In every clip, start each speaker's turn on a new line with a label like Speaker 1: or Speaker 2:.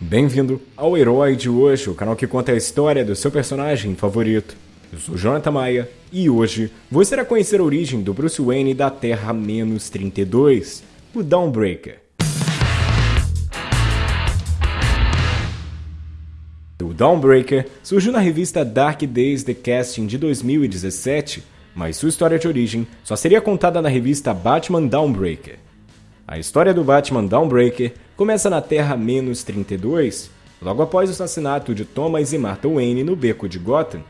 Speaker 1: Bem-vindo ao Herói de hoje, o canal que conta a história do seu personagem favorito. Eu sou Jonathan Maia e hoje você irá conhecer a origem do Bruce Wayne da Terra-32, o Dawnbreaker. O Dawnbreaker surgiu na revista Dark Days The Casting de 2017, mas sua história de origem só seria contada na revista Batman Dawnbreaker. A história do Batman Dawnbreaker começa na Terra-32, logo após o assassinato de Thomas e Martha Wayne no Beco de Gotham,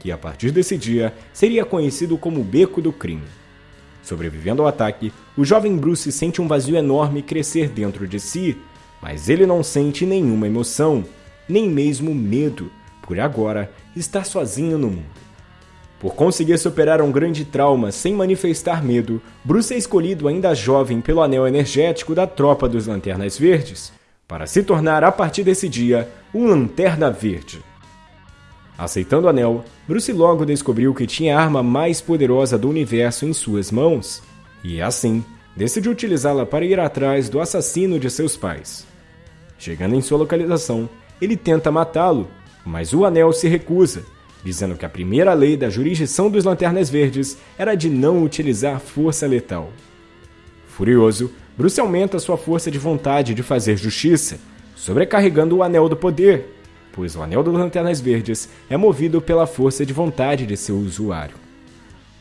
Speaker 1: que a partir desse dia seria conhecido como Beco do Crime. Sobrevivendo ao ataque, o jovem Bruce sente um vazio enorme crescer dentro de si, mas ele não sente nenhuma emoção, nem mesmo medo, por agora estar sozinho no mundo. Por conseguir superar um grande trauma sem manifestar medo, Bruce é escolhido ainda jovem pelo anel energético da tropa dos Lanternas Verdes, para se tornar a partir desse dia um Lanterna Verde. Aceitando o anel, Bruce logo descobriu que tinha a arma mais poderosa do universo em suas mãos, e assim decidiu utilizá-la para ir atrás do assassino de seus pais. Chegando em sua localização, ele tenta matá-lo, mas o anel se recusa dizendo que a primeira lei da jurisdição dos Lanternas Verdes era de não utilizar força letal. Furioso, Bruce aumenta sua força de vontade de fazer justiça, sobrecarregando o Anel do Poder, pois o Anel dos Lanternas Verdes é movido pela força de vontade de seu usuário.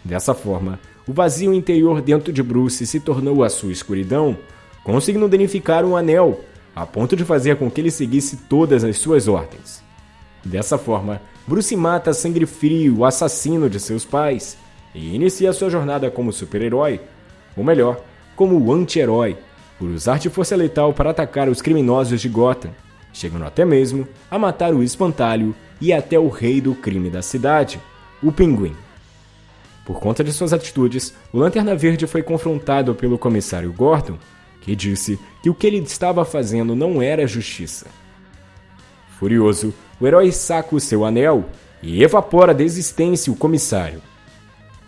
Speaker 1: Dessa forma, o vazio interior dentro de Bruce se tornou a sua escuridão, conseguindo danificar o anel, a ponto de fazer com que ele seguisse todas as suas ordens. Dessa forma, Bruce mata sangue frio o assassino de seus pais e inicia sua jornada como super-herói, ou melhor, como anti-herói, por usar de força letal para atacar os criminosos de Gotham, chegando até mesmo a matar o espantalho e até o rei do crime da cidade, o Pinguim. Por conta de suas atitudes, o Lanterna Verde foi confrontado pelo comissário Gordon, que disse que o que ele estava fazendo não era justiça. Furioso, o herói saca o seu anel e evapora da existência o comissário.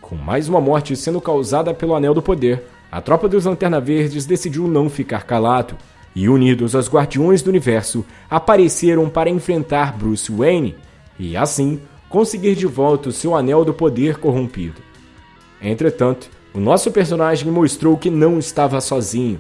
Speaker 1: Com mais uma morte sendo causada pelo Anel do Poder, a tropa dos Lanterna Verdes decidiu não ficar calado e, unidos aos Guardiões do Universo, apareceram para enfrentar Bruce Wayne e, assim, conseguir de volta o seu Anel do Poder corrompido. Entretanto, o nosso personagem mostrou que não estava sozinho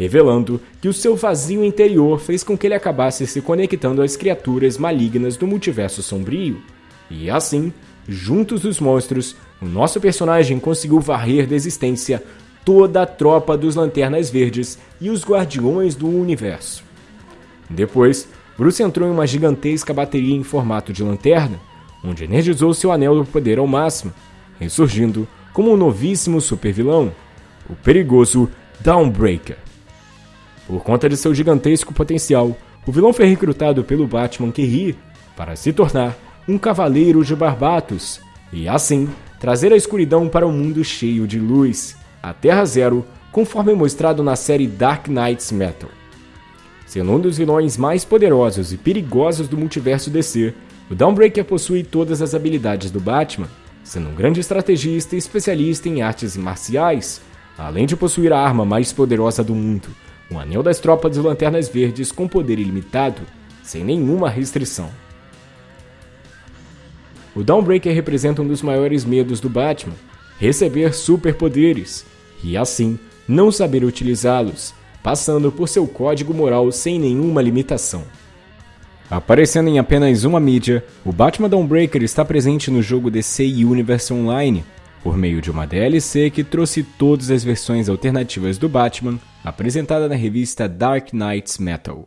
Speaker 1: revelando que o seu vazio interior fez com que ele acabasse se conectando às criaturas malignas do multiverso sombrio. E assim, juntos os monstros, o nosso personagem conseguiu varrer da existência toda a tropa dos Lanternas Verdes e os Guardiões do Universo. Depois, Bruce entrou em uma gigantesca bateria em formato de lanterna, onde energizou seu anel do poder ao máximo, ressurgindo como um novíssimo supervilão, o perigoso Dawnbreaker. Por conta de seu gigantesco potencial, o vilão foi recrutado pelo Batman que ri para se tornar um cavaleiro de Barbatos e, assim, trazer a escuridão para um mundo cheio de luz, a Terra Zero, conforme mostrado na série Dark Knights Metal. Sendo um dos vilões mais poderosos e perigosos do multiverso DC, o Dawnbreaker possui todas as habilidades do Batman, sendo um grande estrategista e especialista em artes marciais, além de possuir a arma mais poderosa do mundo, um anel das tropas de Lanternas Verdes com poder ilimitado, sem nenhuma restrição. O Dawnbreaker representa um dos maiores medos do Batman, receber superpoderes, e assim não saber utilizá-los, passando por seu código moral sem nenhuma limitação. Aparecendo em apenas uma mídia, o Batman Dawnbreaker está presente no jogo DC Universe Online, por meio de uma DLC que trouxe todas as versões alternativas do Batman, apresentada na revista Dark Knights Metal.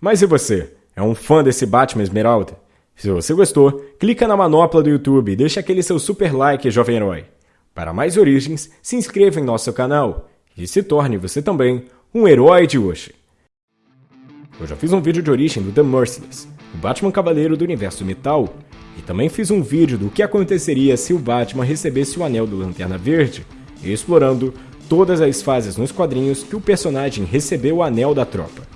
Speaker 1: Mas e você? É um fã desse Batman Esmeralda? Se você gostou, clica na manopla do YouTube e deixa aquele seu super like, jovem herói. Para mais origens, se inscreva em nosso canal e se torne você também um herói de hoje. Eu já fiz um vídeo de origem do The Merciless, o Batman Cavaleiro do Universo Metal, e também fiz um vídeo do que aconteceria se o Batman recebesse o Anel do Lanterna Verde, explorando todas as fases nos quadrinhos que o personagem recebeu o Anel da Tropa.